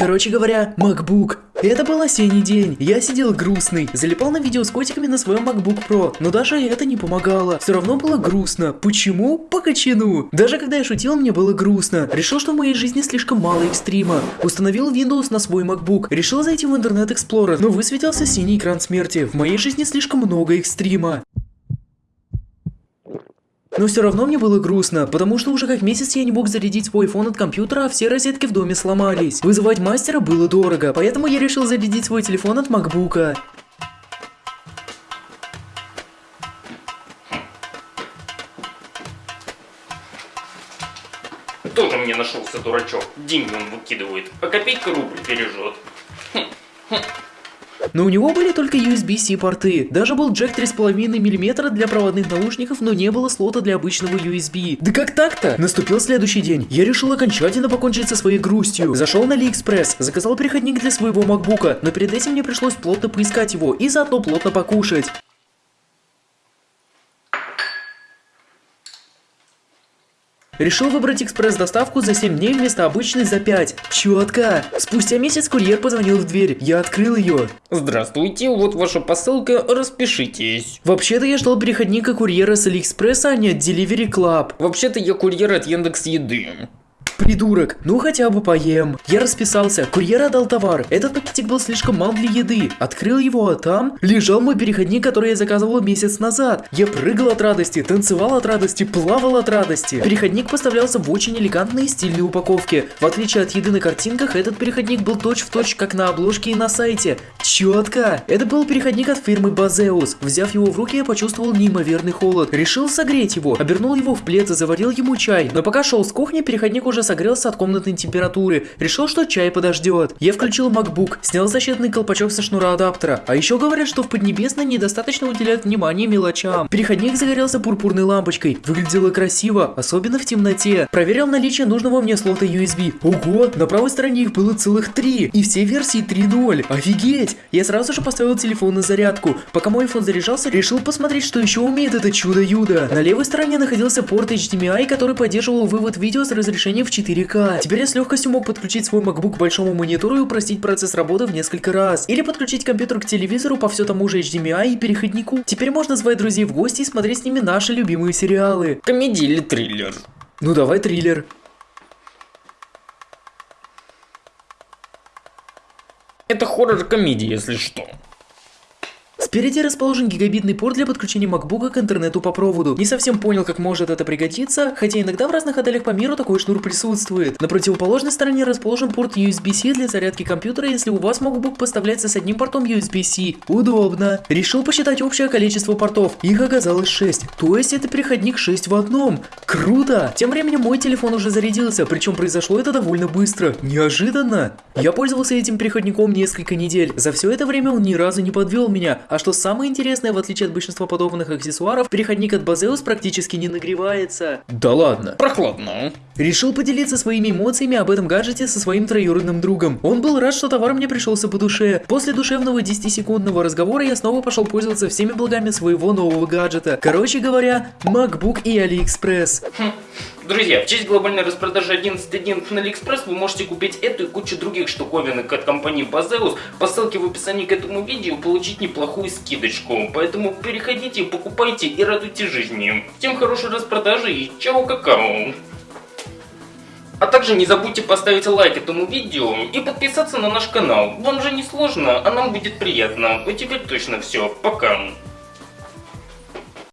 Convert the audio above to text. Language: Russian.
Короче говоря, MacBook. Это был осенний день. Я сидел грустный, залипал на видео с котиками на своем MacBook Pro, но даже это не помогало. Все равно было грустно. Почему? По качану. Даже когда я шутил, мне было грустно. Решил, что в моей жизни слишком мало экстрима. Установил Windows на свой MacBook. Решил зайти в Internet Explorer, но высветился синий экран смерти. В моей жизни слишком много экстрима. Но все равно мне было грустно, потому что уже как месяц я не мог зарядить свой iPhone от компьютера, а все розетки в доме сломались. Вызывать мастера было дорого, поэтому я решил зарядить свой телефон от макбука. Тоже мне нашелся дурачок. Деньги он выкидывает, а копейка рубль бережет. Но у него были только USB-C порты. Даже был джек 3,5 мм для проводных наушников, но не было слота для обычного USB. Да как так-то? Наступил следующий день. Я решил окончательно покончить со своей грустью. Зашел на AliExpress, заказал переходник для своего MacBook, но перед этим мне пришлось плотно поискать его и заодно плотно покушать. Решил выбрать экспресс-доставку за 7 дней вместо обычной за 5. Четко. Спустя месяц курьер позвонил в дверь. Я открыл ее. Здравствуйте, вот ваша посылка, распишитесь. Вообще-то я ждал переходника курьера с Алиэкспресса, а не от Delivery Club. Вообще-то я курьер от Яндекс Еды. Придурок, ну хотя бы поем. Я расписался, курьер отдал товар. Этот пакетик был слишком мал для еды. Открыл его, а там лежал мой переходник, который я заказывал месяц назад. Я прыгал от радости, танцевал от радости, плавал от радости. Переходник поставлялся в очень элегантной и стильной упаковке. В отличие от еды на картинках, этот переходник был точь-в-точь, точь, как на обложке и на сайте. Четко. Это был переходник от фирмы Базеус. Взяв его в руки, я почувствовал неимоверный холод. Решил согреть его, обернул его в плед и заварил ему чай. Но пока шел с кухни, переходник уже согрелся от комнатной температуры. Решил, что чай подождет. Я включил MacBook, снял защитный колпачок со шнура адаптера. А еще говорят, что в Поднебесной недостаточно уделяют внимание мелочам. Переходник загорелся пурпурной лампочкой. Выглядело красиво, особенно в темноте. Проверил наличие нужного мне слота USB. Ого, на правой стороне их было целых три. И все версии 3.0. Офигеть! Я сразу же поставил телефон на зарядку. Пока мой iPhone заряжался, решил посмотреть, что еще умеет это чудо-юдо. На левой стороне находился порт HDMI, который поддерживал вывод видео с разрешением в 4К. Теперь я с легкостью мог подключить свой MacBook к большому монитору и упростить процесс работы в несколько раз. Или подключить компьютер к телевизору по все тому же HDMI и переходнику. Теперь можно звать друзей в гости и смотреть с ними наши любимые сериалы. Комедия или триллер? Ну давай триллер. Это хоррор-комедия, если что. Спереди расположен гигабитный порт для подключения MacBook к интернету по проводу. Не совсем понял, как может это пригодиться, хотя иногда в разных отелях по миру такой шнур присутствует. На противоположной стороне расположен порт USB-C для зарядки компьютера, если у вас MacBook поставляется с одним портом USB-C. Удобно. Решил посчитать общее количество портов. Их оказалось 6. То есть это переходник 6 в одном. Круто! Тем временем мой телефон уже зарядился, причем произошло это довольно быстро. Неожиданно. Я пользовался этим переходником несколько недель. За все это время он ни разу не подвел меня, а что самое интересное, в отличие от большинства подобных аксессуаров, переходник от Базеус практически не нагревается. Да ладно. Прохладно. Решил поделиться своими эмоциями об этом гаджете со своим троюродным другом. Он был рад, что товар мне пришелся по душе. После душевного 10-секундного разговора я снова пошел пользоваться всеми благами своего нового гаджета. Короче говоря, MacBook и AliExpress. Хм. Друзья, в честь глобальной распродажи 11.1 на AliExpress вы можете купить эту и кучу других штуковинок от компании Bazeus. По ссылке в описании к этому видео получить неплохую скидочку. Поэтому переходите, покупайте и радуйте жизни. Всем хорошей распродажи и чао какао! А также не забудьте поставить лайк этому видео и подписаться на наш канал. Вам же не сложно, а нам будет приятно. А теперь точно все. Пока.